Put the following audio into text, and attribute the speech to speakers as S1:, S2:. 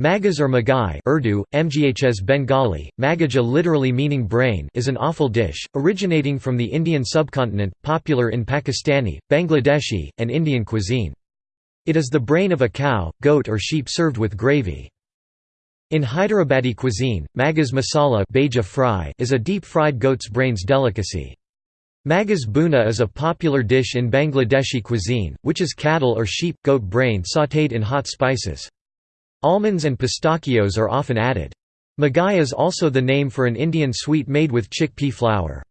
S1: Maghaz or magai Urdu, Mghs Bengali, Magaja literally meaning brain is an offal dish, originating from the Indian subcontinent, popular in Pakistani, Bangladeshi, and Indian cuisine. It is the brain of a cow, goat or sheep served with gravy. In Hyderabadi cuisine, Maghaz masala fry is a deep-fried goat's brains delicacy. Maghaz bhuna is a popular dish in Bangladeshi cuisine, which is cattle or sheep, goat brain sautéed in hot spices. Almonds and pistachios are often added. Magai is also the name for an Indian sweet made with chickpea flour.